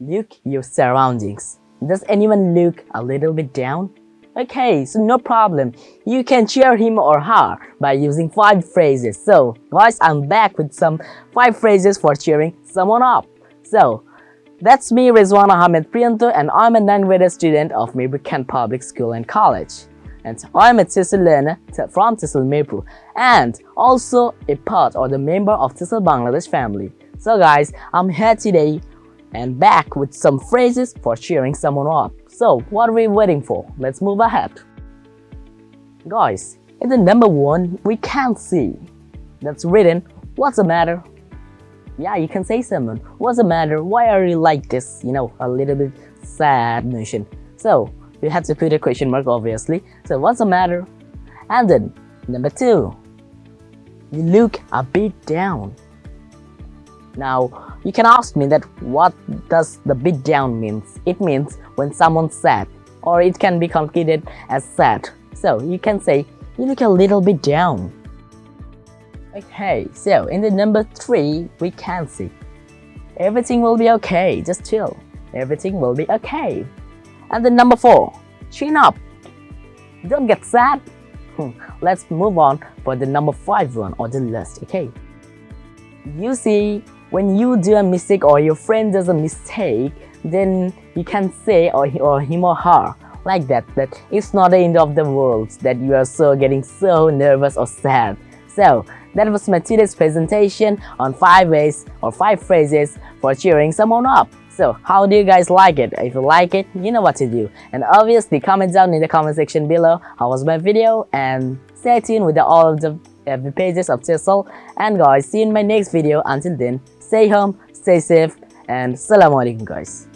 Look your surroundings. Does anyone look a little bit down? Okay, so no problem. You can cheer him or her by using 5 phrases. So, guys, I'm back with some 5 phrases for cheering someone up. So, that's me, Rizwan Ahmed Priyanto, and I'm a 9th grade student of Mirpur Kent Public School and College. And I'm a TESOL learner from TESOL Mirpur and also a part or the member of TESOL Bangladesh family. So guys, I'm here today and back with some phrases for cheering someone up. So what are we waiting for? Let's move ahead. Guys, in the number one, we can't see. That's written, what's the matter? Yeah, you can say someone, what's the matter? Why are you like this? You know, a little bit sad notion. So, you have to put a question mark obviously. So, what's the matter? And then, number two, you look a bit down. Now, you can ask me that what does the bit down means? It means when someone's sad or it can be completed as sad. So you can say you look a little bit down. Okay, so in the number 3 we can see everything will be okay, just chill. Everything will be okay. And the number 4, chin up. Don't get sad. Hmm, let's move on for the number 5 one on the list, okay? You see, when you do a mistake or your friend does a mistake, then you can say or, or him or her like that that it's not the end of the world that you are so getting so nervous or sad. So that was my today's presentation on 5 ways or 5 phrases for cheering someone up. So how do you guys like it? If you like it, you know what to do. And obviously comment down in the comment section below how was my video and stay tuned with the, all of the, uh, the pages of TESOL. And guys, see you in my next video. Until then, stay home, stay safe, and Assalamu alaikum guys.